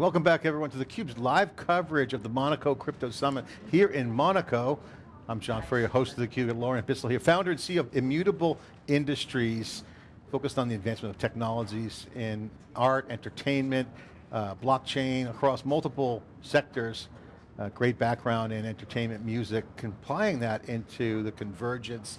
welcome back everyone to theCUBE's live coverage of the Monaco Crypto Summit here in Monaco. I'm John Furrier, host of theCUBE, and Lauren Bissell here, founder and CEO of Immutable Industries, focused on the advancement of technologies in art, entertainment, uh, blockchain, across multiple sectors. Uh, great background in entertainment, music, applying that into the convergence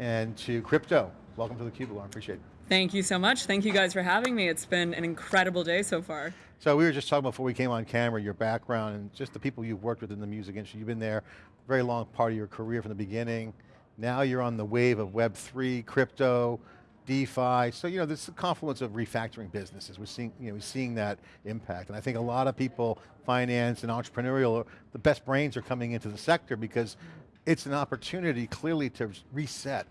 and to crypto. Welcome to theCUBE, Lauren, appreciate it. Thank you so much. Thank you guys for having me. It's been an incredible day so far. So we were just talking before we came on camera, your background and just the people you've worked with in the music industry. You've been there very long part of your career from the beginning. Now you're on the wave of Web3, crypto, DeFi. So you know, this is a confluence of refactoring businesses. We're seeing, you know, we're seeing that impact. And I think a lot of people, finance and entrepreneurial, the best brains are coming into the sector because it's an opportunity clearly to reset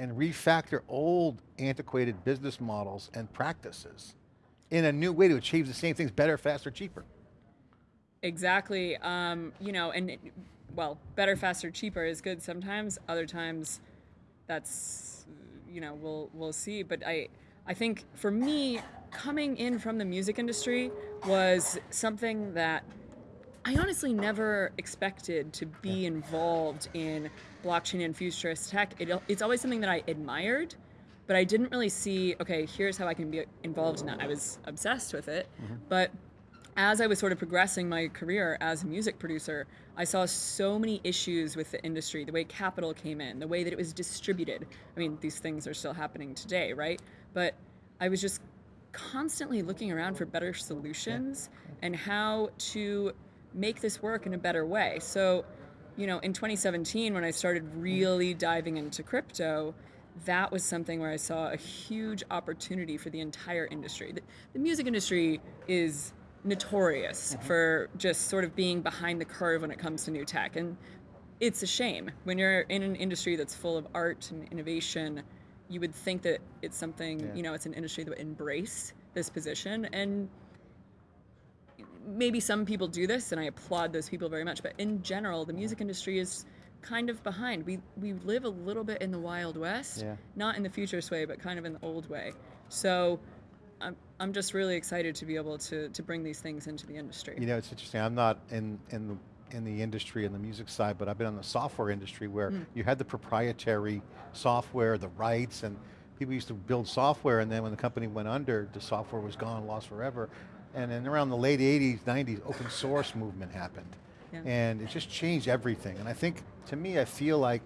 and refactor old antiquated business models and practices in a new way to achieve the same things better, faster, cheaper. Exactly, um, you know, and well, better, faster, cheaper is good sometimes, other times that's, you know, we'll, we'll see, but I, I think for me, coming in from the music industry was something that I honestly never expected to be involved in blockchain and futurist tech. It, it's always something that I admired, but I didn't really see, okay, here's how I can be involved in that. I was obsessed with it, mm -hmm. but as I was sort of progressing my career as a music producer, I saw so many issues with the industry, the way capital came in, the way that it was distributed. I mean, these things are still happening today, right? But I was just constantly looking around for better solutions and how to make this work in a better way. So, you know, in 2017, when I started really diving into crypto, that was something where I saw a huge opportunity for the entire industry. The, the music industry is notorious mm -hmm. for just sort of being behind the curve when it comes to new tech. And it's a shame. When you're in an industry that's full of art and innovation, you would think that it's something, yeah. you know, it's an industry that would embrace this position. And maybe some people do this, and I applaud those people very much, but in general, the music industry is kind of behind. We we live a little bit in the Wild West, yeah. not in the futurist way, but kind of in the old way. So I'm, I'm just really excited to be able to, to bring these things into the industry. You know, it's interesting, I'm not in, in, the, in the industry, in the music side, but I've been in the software industry where mm. you had the proprietary software, the rights, and people used to build software and then when the company went under, the software was gone, lost forever. And then around the late 80s, 90s, open source movement happened. Yeah. And it just changed everything. And I think, to me, I feel like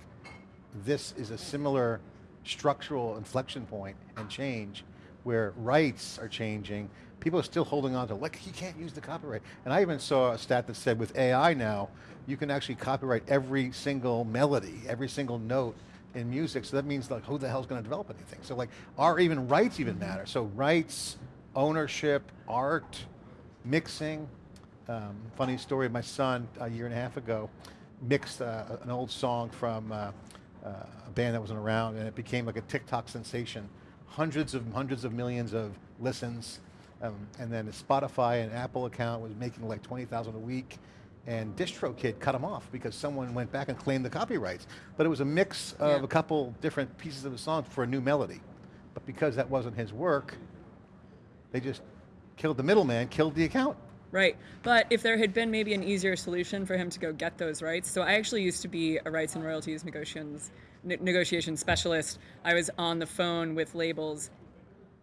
this is a similar structural inflection point and change where rights are changing, people are still holding on to, like, you can't use the copyright. And I even saw a stat that said with AI now, you can actually copyright every single melody, every single note in music, so that means like, who the hell's going to develop anything? So like, are even rights even matter? So rights, ownership, art, mixing. Um, funny story, my son, a year and a half ago, mixed uh, an old song from uh, uh, a band that wasn't around and it became like a TikTok sensation hundreds of hundreds of millions of listens, um, and then a Spotify and Apple account was making like 20,000 a week, and DistroKid cut them off because someone went back and claimed the copyrights. But it was a mix of yeah. a couple different pieces of the song for a new melody. But because that wasn't his work, they just killed the middleman, killed the account. Right, but if there had been maybe an easier solution for him to go get those rights, so I actually used to be a rights and royalties negotiations negotiation specialist. I was on the phone with labels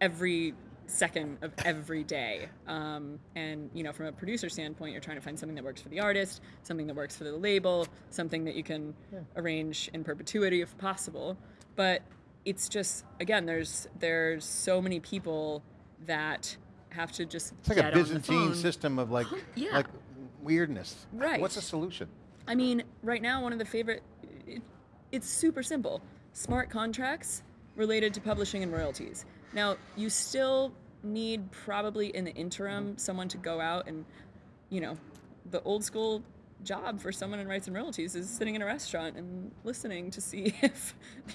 every second of every day. Um, and you know, from a producer standpoint, you're trying to find something that works for the artist, something that works for the label, something that you can yeah. arrange in perpetuity if possible. But it's just again, there's there's so many people that have to just it's like a Byzantine system of like yeah. like weirdness. Right. What's the solution? I mean, right now, one of the favorite it's super simple. Smart contracts related to publishing and royalties. Now, you still need probably in the interim mm-hmm. someone to go out and, you know, the old school job for someone in rights and royalties is sitting in a restaurant and listening to see if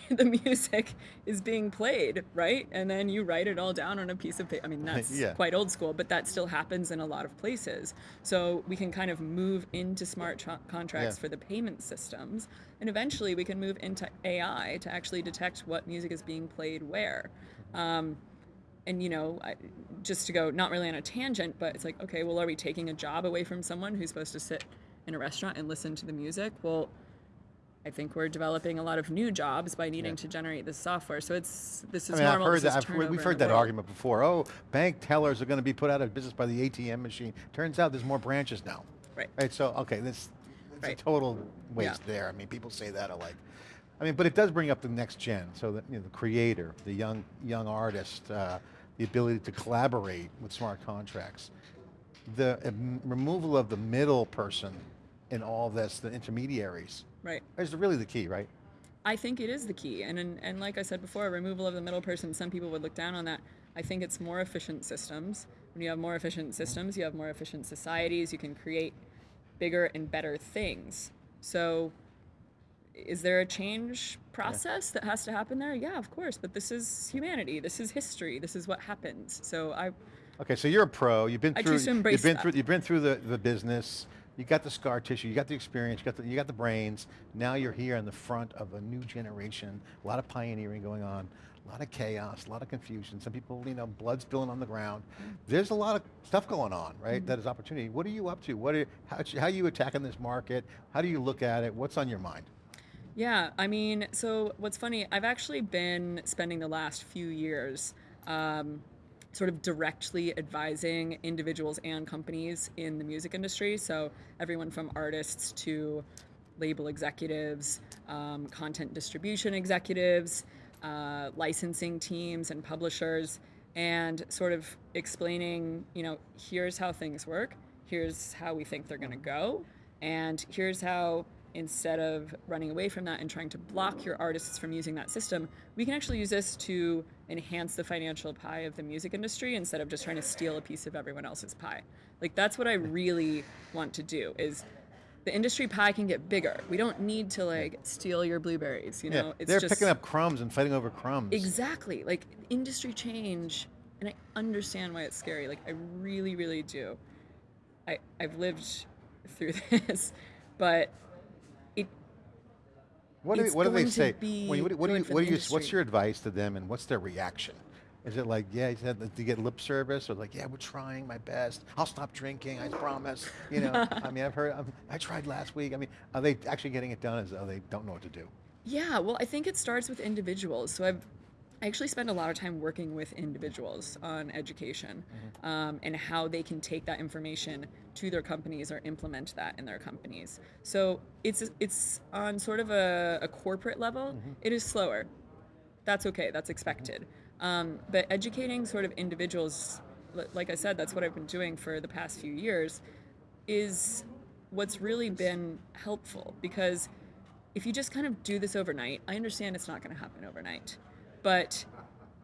the music is being played, right? And then you write it all down on a piece of paper. I mean, that's yeah. quite old school, but that still happens in a lot of places. So we can kind of move into smart contracts yeah. for the payment systems, and eventually we can move into AI to actually detect what music is being played where. Um, and you know, I, just to go not really on a tangent, but it's like, okay, well, are we taking a job away from someone who's supposed to sit in a restaurant and listen to the music? Well, I think we're developing a lot of new jobs by needing Yeah. to generate this software. So it's this is I mean, I've normal. heard this that. I've, we've heard that world. argument before. Oh, bank tellers are going to be put out of business by the ATM machine. Turns out there's more branches now. Right. Right. So okay, this it's Right. a total waste Yeah. there. I mean, people say that alike. I mean, but it does bring up the next gen. So that you know, the creator, the young young artist, uh, the ability to collaborate with smart contracts, the um, removal of the middle person in all this, the intermediaries, Right. is really the key, right? I think it is the key. And, and and like I said before, removal of the middle person, some people would look down on that. I think it's more efficient systems. When you have more efficient systems, you have more efficient societies, you can create bigger and better things. So is there a change process that has to happen there? Yeah, of course, but this is humanity. This is history. This is what happens. So I Okay, so you're a pro. You've been I through. choose to embrace you've been that. through. You've been through the, the business. You got the scar tissue. You got the experience. You got the you got the brains. Now you're here in the front of a new generation. A lot of pioneering going on. A lot of chaos. A lot of confusion. Some people, you know, blood spilling on the ground. There's a lot of stuff going on, right? Mm-hmm. That is opportunity. What are you up to? What are how, how are you attacking this market? How do you look at it? What's on your mind? Yeah, I mean, so what's funny, I've actually been spending the last few years um, sort of directly advising individuals and companies in the music industry. So, everyone from artists to label executives, um, content distribution executives, uh, licensing teams, and publishers, and sort of explaining, you know, here's how things work, here's how we think they're going to go, and here's how instead of running away from that and trying to block your artists from using that system, we can actually use this to enhance the financial pie of the music industry instead of just trying to steal a piece of everyone else's pie. Like that's what I really want to do is the industry pie can get bigger. We don't need to like steal your blueberries, you know? yeah, they're just picking up crumbs and fighting over crumbs. Exactly. Like industry change, and I understand why it's scary. Like I really, really do. I I've lived through this, but What do, It's what do they say? what, do- what do you, what do you, what's your advice to them and what's their reaction? Is it like, yeah, you said that to get lip service or like, yeah, we're trying my best. I'll stop drinking, I promise. You know, I mean, I've heard, i I tried last week. I mean, are they actually getting it done as though they don't know what to do? Yeah, well, I think it starts with individuals. So I've I actually spend a lot of time working with individuals on education um, and how they can take that information to their companies or implement that in their companies. So it's it's on sort of a, a corporate level. it is slower. That's okay. That's expected. Um, but educating sort of individuals, like I said, that's what I've been doing for the past few years, is what's really been helpful because if you just kind of do this overnight, I understand it's not going to happen overnight, but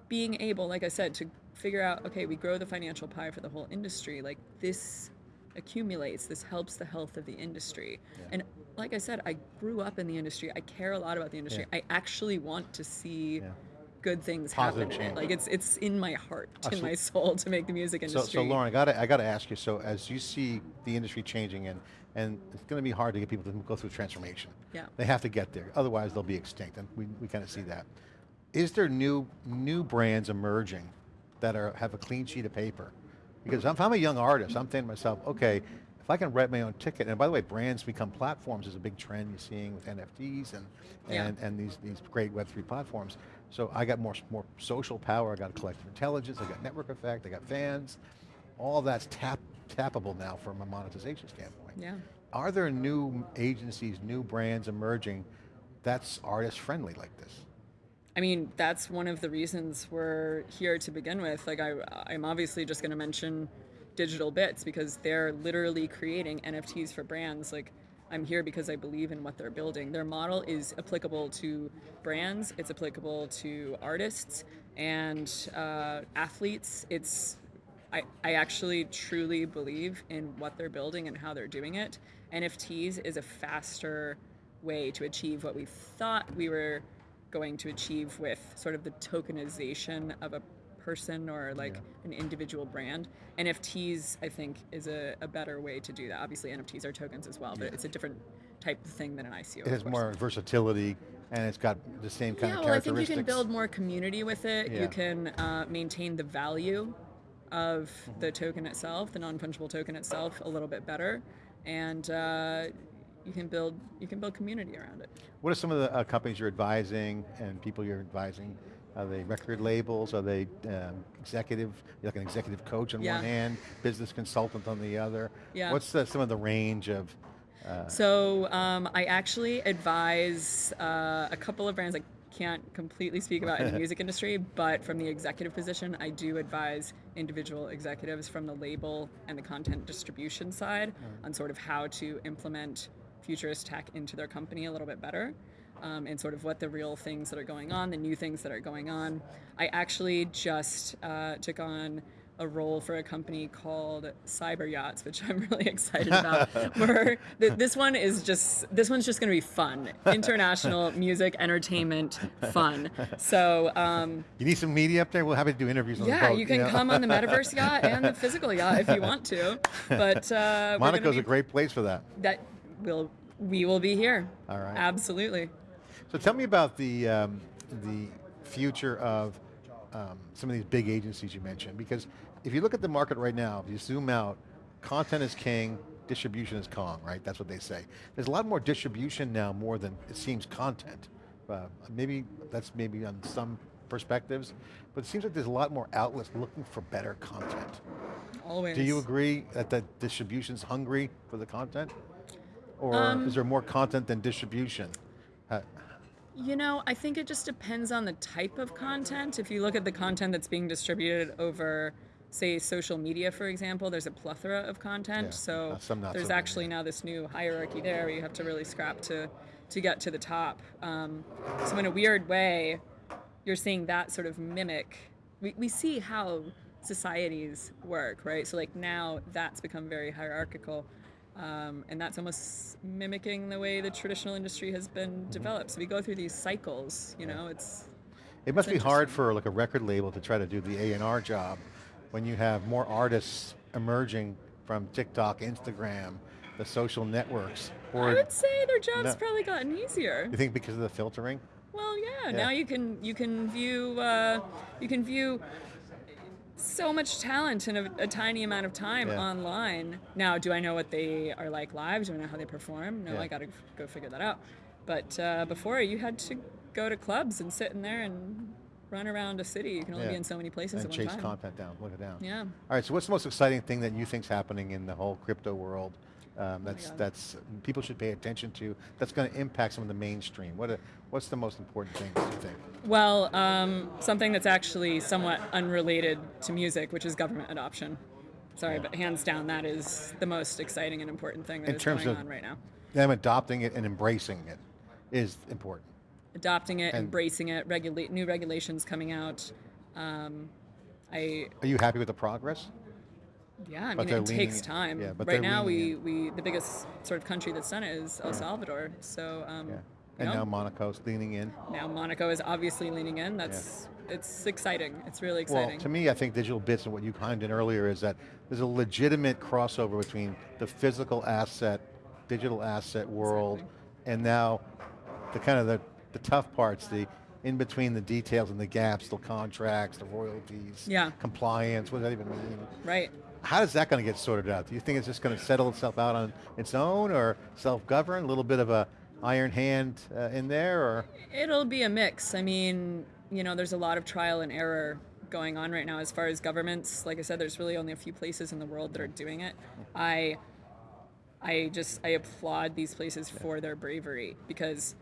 being able, like I said, to figure out, okay, we grow the financial pie for the whole industry, like this accumulates, this helps the health of the industry. And like I said, I grew up in the industry. I care a lot about the industry. I actually want to see Yeah. good things Positive happen. change. Like it's it's in my heart, Oh, in so- my soul to make the music So, industry. so Lauren, I got to I got to ask you. So, as you see the industry changing, and and it's going to be hard to get people to go through transformation. Yeah. They have to get there, otherwise they'll be extinct, and we, we kind of see that. Is there new new brands emerging that are have a clean sheet of paper? Because if I'm a young artist, I'm thinking to myself, okay, if I can write my own ticket, and by the way, brands become platforms is a big trend you're seeing with NFTs and Yeah. and, and these these great Web3 platforms. So I got more more social power, I got collective intelligence, I got network effect, I got fans. All that's tap tappable now from a monetization standpoint. yeah. Are there new agencies, new brands emerging that's artist friendly like this? I mean, that's one of the reasons we're here to begin with. Like, I, I'm obviously just going to mention Digital Bits because they're literally creating NFTs for brands. Like, I'm here because I believe in what they're building. Their model is applicable to brands, it's applicable to artists and uh, athletes. It's I, I actually truly believe in what they're building and how they're doing it. NFTs is a faster way to achieve what we thought we were going to achieve with sort of the tokenization of a person or like an individual brand. NFTs, I think, is a, a better way to do that. Obviously, NFTs are tokens as well, but it's a different type of thing than an ICO. It has more versatility and it's got the same kind yeah, of well, I think characteristics. you can build more community with it. Yeah. You can uh, maintain the value of Mm-hmm. the token itself, the non-fungible token itself, a little bit better, and uh, you can build you can build community around it. What are some of the uh, companies you're advising and people you're advising? Are they record labels? Are they um, executive, you're like an executive coach on Yeah. one hand, business consultant on the other? Yeah. What's the, some of the range of, uh, So um, I actually advise uh, a couple of brands. I can't completely speak about in the music industry, but from the executive position, I do advise individual executives from the label and the content distribution side on sort of how to implement futurist tech into their company a little bit better. Um, and sort of what the real things that are going on, the new things that are going on. I actually just uh, took on a role for a company called Cyber Yachts, which I'm really excited about. where th- this one is just this one's just going to be fun, international music entertainment fun. So um, you need some media up there? We'll have to do interviews on the yeah, boat. you can know? come on the metaverse yacht and the physical yacht if you want to. But uh, Monaco's be- a great place for that. that will we will be here. All right. Absolutely. So tell me about the, um, the future of um, some of these big agencies you mentioned, because if you look at the market right now, if you zoom out, content is king, distribution is Kong, right? That's what they say. There's a lot more distribution now more than it seems content. Uh, maybe that's maybe on some perspectives, but it seems like there's a lot more outlets looking for better content. Always. Do you agree that the distribution's hungry for the content? Or Um, is there more content than distribution? You know, I think it just depends on the type of content. If you look at the content that's being distributed over, say, social media, for example, there's a plethora of content. Yeah, so there's so actually now this new hierarchy there where you have to really scrap to, to get to the top. Um, so in a weird way, you're seeing that sort of mimic. We, we see how societies work, right? So like now that's become very hierarchical. Um, and that's almost mimicking the way the traditional industry has Mm-hmm. been developed. So we go through these cycles, you know, it's, It must It's be hard for like a record label to try to do the A&R job when you have more artists emerging from TikTok, Instagram, the social networks. I would say their job's No. probably gotten easier. you think because of the filtering? Well, yeah, Yeah. now you can, you can view, uh, you can view so much talent in a, a tiny amount of time Yeah. online. Now, do I know what they are like live? Do I know how they perform? No, Yeah. I got to go figure that out. But uh, before, you had to go to clubs and sit in there and run around a city. You can only Yeah. be in so many places And at one chase time. content down, look it down. Yeah. All right, so what's the most exciting thing that you think's happening in the whole crypto world um, that's, Oh that's people should pay attention to, that's going to impact some of the mainstream? What are, what's the most important things you think? Well, um, something that's actually somewhat unrelated to music, which is government adoption. Sorry, but hands down, that is the most exciting and important thing that In is terms going of- on right now. Them adopting it and embracing it is important. Adopting it, And- embracing it, regulate new regulations coming out. Um, I Are you happy with the progress? Yeah, I mean it takes time. yeah, but right now, leaning we, we the biggest sort of country that's done it is El Salvador. So um, Yeah. you And know, now Monaco's leaning in. now Monaco is obviously leaning in. That's it's exciting. It's really exciting. Well, to me, I think digital bits and what you chimed in earlier is that there's a legitimate crossover between the physical asset, digital asset world, and now the kind of the, the tough parts, the in between the details and the gaps, the contracts, the royalties, Yeah. compliance, what does that even mean? right. How is that going to get sorted out? Do you think it's just going to settle itself out on its own or self-govern, a little bit of a iron hand uh, in there, or? It'll be a mix. I mean, you know, there's a lot of trial and error going on right now as far as governments. Like I said, there's really only a few places in the world that are doing it. I I just I applaud these places for their bravery because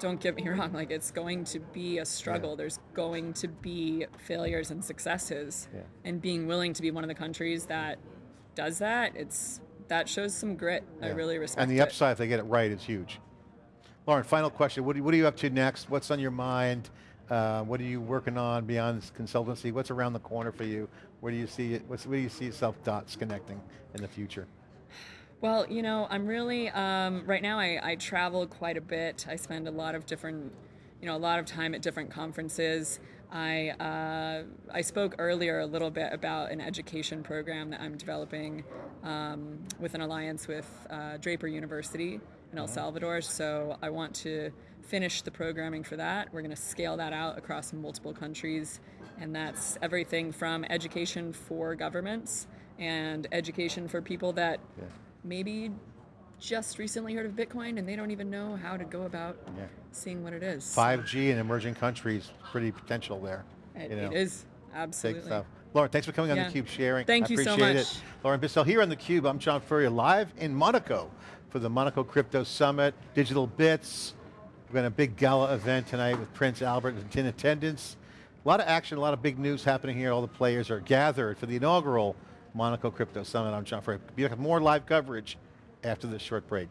don't get me wrong, like it's going to be a struggle. There's going to be failures and successes. Yeah. And being willing to be one of the countries that does that, it's that shows some grit. I really respect And the it. upside, if they get it right, is huge. Lauren, final question. What, do, what are you up to next? What's on your mind? Uh, what are you working on beyond this consultancy? What's around the corner for you? Where do you see it? What's, where do you see yourself dots connecting in the future? Well, you know, I'm really um, right now. I, I travel quite a bit. I spend a lot of different, you know, a lot of time at different conferences. I uh, I spoke earlier a little bit about an education program that I'm developing um, with an alliance with uh, Draper University in El Salvador. So I want to finish the programming for that. We're going to scale that out across multiple countries, and that's everything from education for governments and education for people that Yeah. Maybe just recently heard of Bitcoin and they don't even know how to go about Yeah. seeing what it is. 5G in emerging countries, pretty potential there. It, you know. it is Big absolutely. stuff. Lauren, thanks for coming on Yeah. theCUBE, sharing. Thank I you so appreciate much. it. Lauren Bissell here on theCUBE. I'm John Furrier, live in Monaco for the Monaco Crypto Summit, Digital Bits. We're going to a big gala event tonight with Prince Albert in attendance. A lot of action, a lot of big news happening here. All the players are gathered for the inaugural Monaco Crypto Summit. I'm John Furrier. Back with more live coverage after this short break.